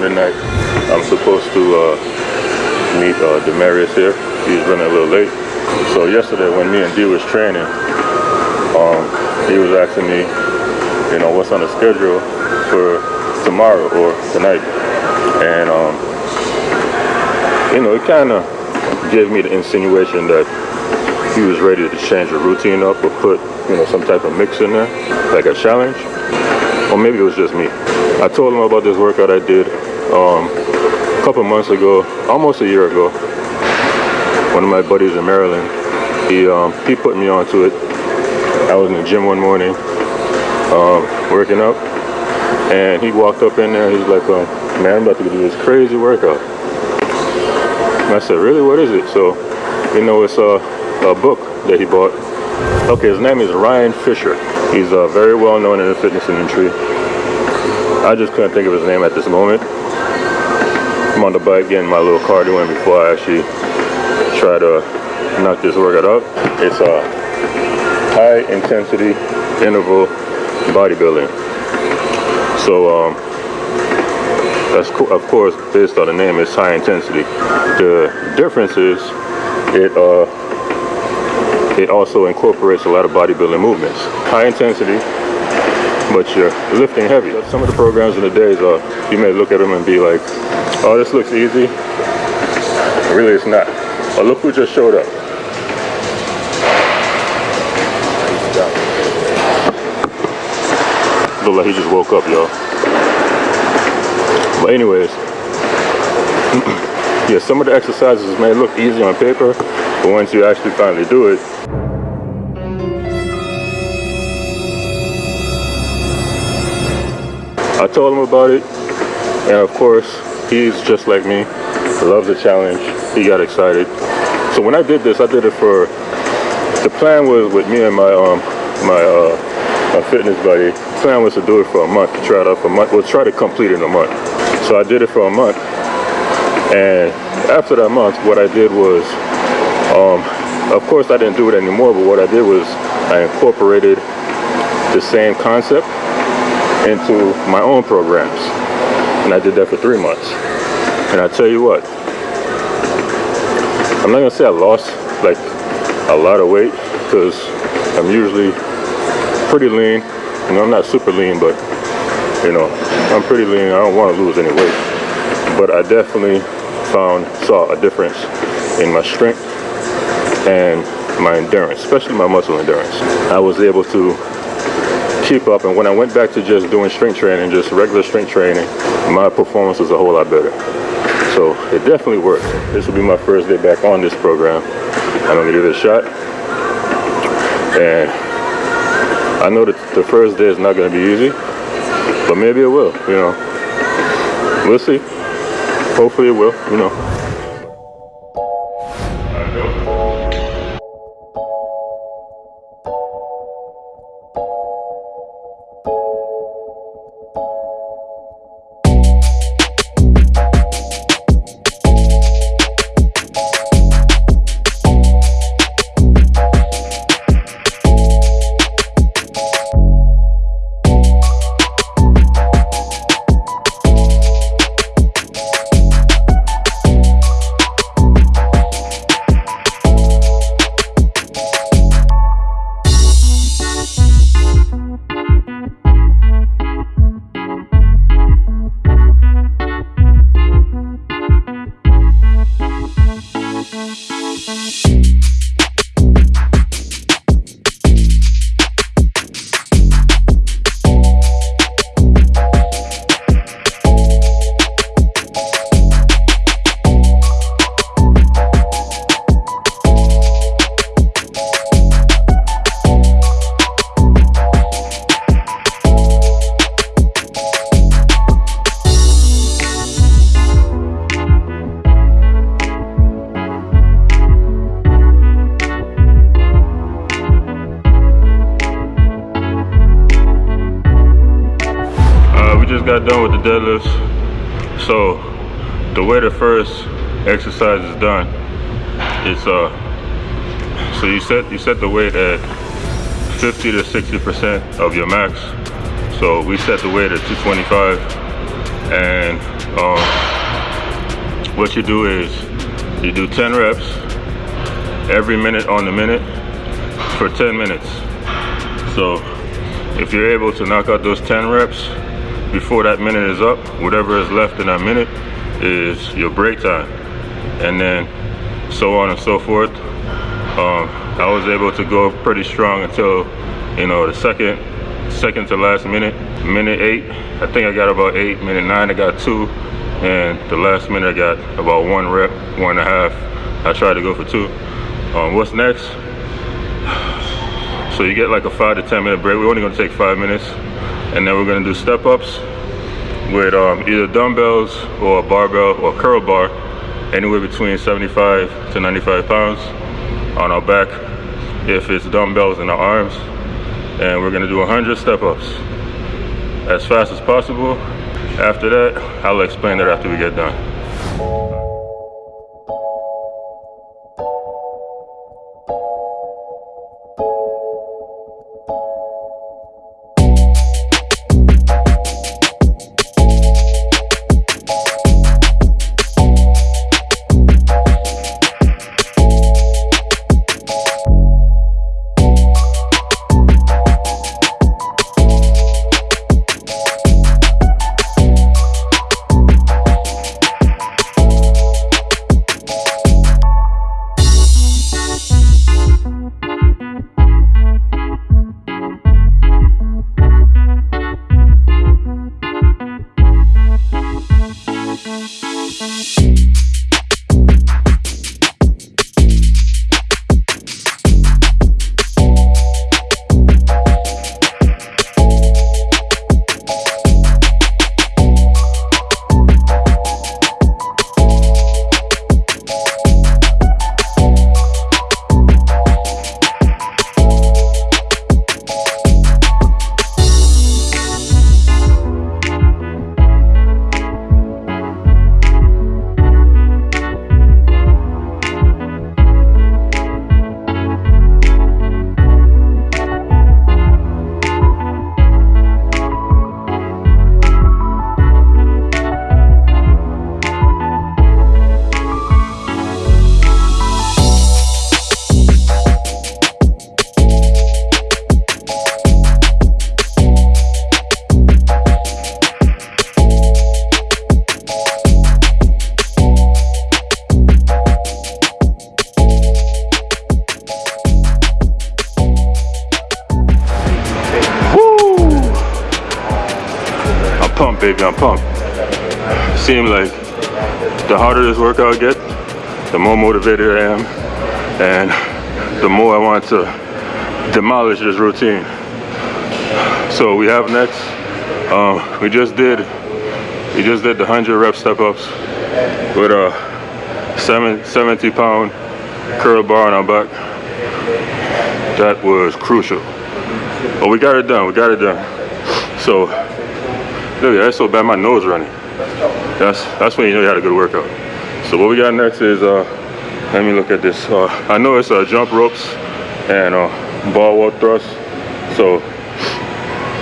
midnight. I'm supposed to uh, meet uh, Demarius here. He's running a little late. So yesterday when me and D was training, um, he was asking me, you know, what's on the schedule for tomorrow or tonight. And, um, you know, it kind of gave me the insinuation that he was ready to change the routine up or put, you know, some type of mix in there, like a challenge. Or maybe it was just me. I told him about this workout I did um, a couple months ago, almost a year ago. One of my buddies in Maryland, he um, he put me onto it. I was in the gym one morning, um, working out, and he walked up in there. He's like, um, "Man, I'm about to do this crazy workout." And I said, "Really? What is it?" So, you know, it's a, a book that he bought. Okay, his name is Ryan Fisher. He's uh, very well known in the fitness industry. I just couldn't think of his name at this moment. I'm on the bike getting my little cardio in before I actually try to knock this workout up. It's a high intensity interval bodybuilding. So um, that's co of course based on the name. It's high intensity. The difference is it uh, it also incorporates a lot of bodybuilding movements. High intensity, but you're lifting heavy. Some of the programs in the days, uh, you may look at them and be like, oh, this looks easy. Really, it's not. But look who just showed up. Look like he just woke up, y'all. But anyways, yeah, some of the exercises may look easy on paper, but once you actually finally do it, I told him about it, and of course, he's just like me, loves the challenge. He got excited. So when I did this, I did it for, the plan was with me and my um my uh my fitness buddy, the plan was to do it for a month, to try it out for a month, we'll try to complete it in a month. So I did it for a month, and after that month, what I did was, um, of course I didn't do it anymore, but what I did was I incorporated the same concept into my own programs. And I did that for three months. And I tell you what, I'm not gonna say I lost like a lot of weight because I'm usually pretty lean. You know, I'm not super lean, but you know, I'm pretty lean. I don't want to lose any weight. But I definitely found, saw a difference in my strength and my endurance, especially my muscle endurance. I was able to keep up and when I went back to just doing strength training, just regular strength training, my performance was a whole lot better. So it definitely worked. This will be my first day back on this program. I'm gonna give it a shot. And I know that the first day is not gonna be easy, but maybe it will, you know. We'll see. Hopefully it will, you know. Is done, it's uh so you set you set the weight at 50 to 60% of your max. So we set the weight at 225 and um, what you do is you do 10 reps every minute on the minute for 10 minutes. So if you're able to knock out those 10 reps before that minute is up, whatever is left in that minute is your break time. And then so on and so forth. Um, I was able to go pretty strong until, you know, the second, second to last minute, minute eight. I think I got about eight, minute nine I got two, and the last minute I got about one rep, one and a half. I tried to go for two. Um, what's next? So you get like a five to 10 minute break. We're only gonna take five minutes. And then we're gonna do step ups with um, either dumbbells or a barbell or curl bar, anywhere between 75 to 95 pounds on our back if it's dumbbells in our arms. And we're gonna do 100 step ups as fast as possible. After that, I'll explain that after we get done. The harder this workout gets, the more motivated I am, and the more I want to demolish this routine. So we have next, um, we just did, we just did the 100 rep step ups with a 70 pound curl bar on our back. That was crucial. But we got it done, we got it done. So Look, that's so bad my nose running. That's that's when you know you had a good workout. So what we got next is uh let me look at this. Uh, I know it's uh, jump ropes and uh, ball wall thrust. So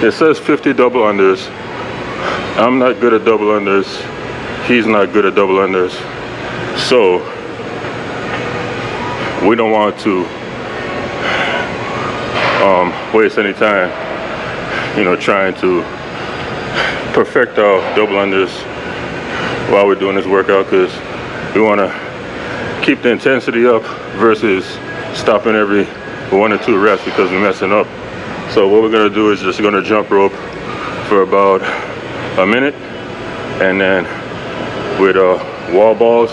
it says 50 double unders. I'm not good at double unders. He's not good at double unders. So we don't want to um, waste any time, you know, trying to perfect our double unders while we're doing this workout because we want to keep the intensity up versus stopping every one or two reps because we're messing up. So what we're gonna do is just gonna jump rope for about a minute and then with uh, wall balls,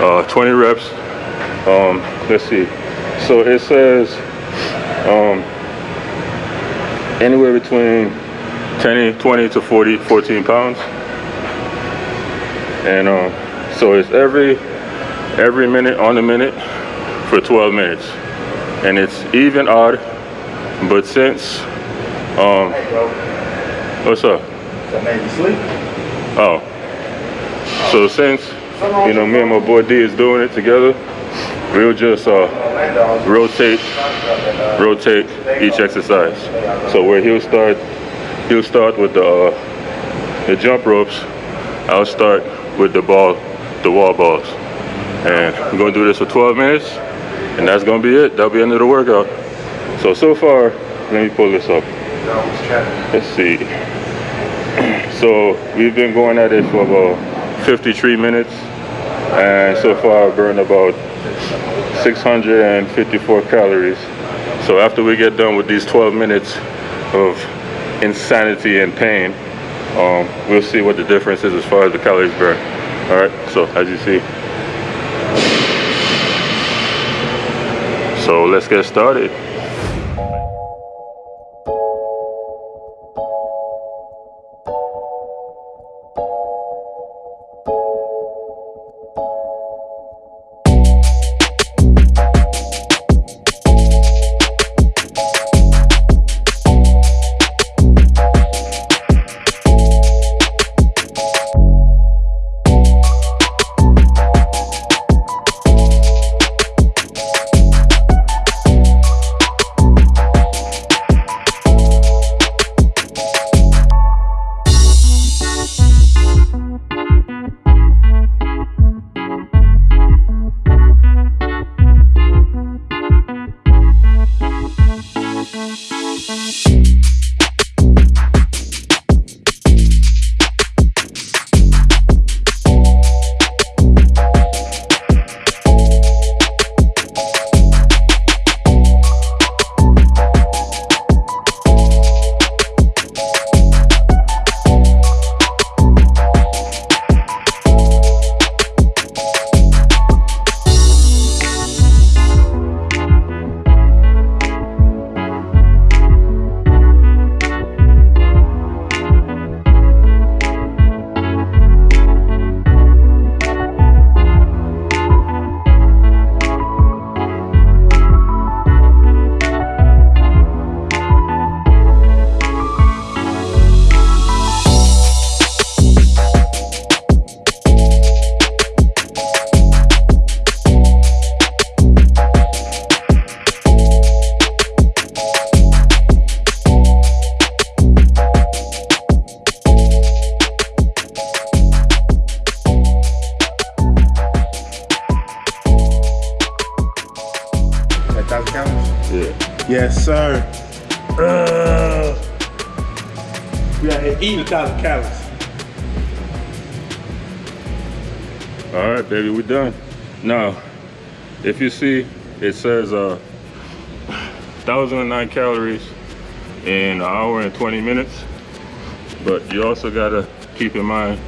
uh, 20 reps. Um, let's see. So it says um, anywhere between 10, 20 to 40, 14 pounds. And um, so it's every every minute on the minute for 12 minutes. And it's even odd, but since um what's up? That made you sleep. Oh. So since you know me and my boy D is doing it together, we'll just uh, rotate, rotate each exercise. So where he'll start, he'll start with the uh, the jump ropes. I'll start with the ball, the wall balls, and we're gonna do this for 12 minutes, and that's gonna be it. That'll be the end of the workout. So so far, let me pull this up. Let's see. So we've been going at it for about 53 minutes, and so far I've burned about 654 calories. So after we get done with these 12 minutes of insanity and pain, um, we'll see what the difference is as far as the calories burned. All right, so as you see. So let's get started. Sir. Uh, we out here eating a thousand calories. All right, baby, we're done. Now, if you see, it says uh, 1,009 calories in an hour and 20 minutes. But you also gotta keep in mind,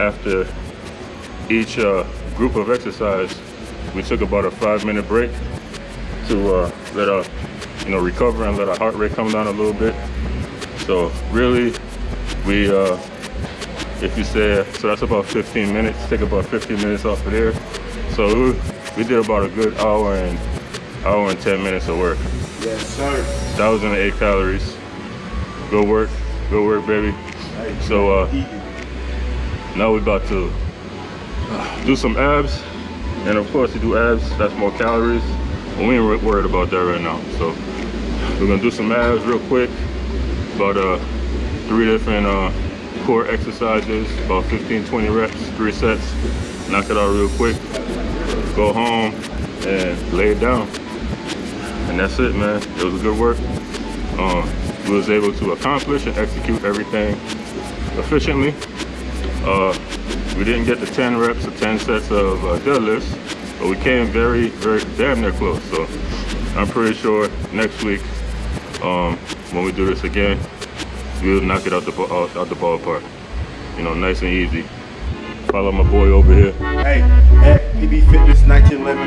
after each uh, group of exercise, we took about a five minute break to uh, let our, you know, recover and let our heart rate come down a little bit. So really, we, uh, if you say, so that's about 15 minutes, take about 15 minutes off of there. So we, we did about a good hour and hour and 10 minutes of work. Yes, sir. 1,008 calories. Good work, good work, baby. So uh, now we're about to do some abs. And of course, you do abs, that's more calories. But we ain't worried about that right now. So we're gonna do some abs real quick. About uh, three different uh, core exercises, about 15, 20 reps, three sets. Knock it out real quick. Go home and lay it down. And that's it, man. It was good work. Um, we was able to accomplish and execute everything efficiently. Uh, we didn't get the 10 reps or 10 sets of uh, deadlifts, but we came very, very damn near close. So I'm pretty sure next week, um, when we do this again, we'll knock it out the out, out the ballpark. You know, nice and easy. Follow my boy over here. Hey, at PB Fitness 1911,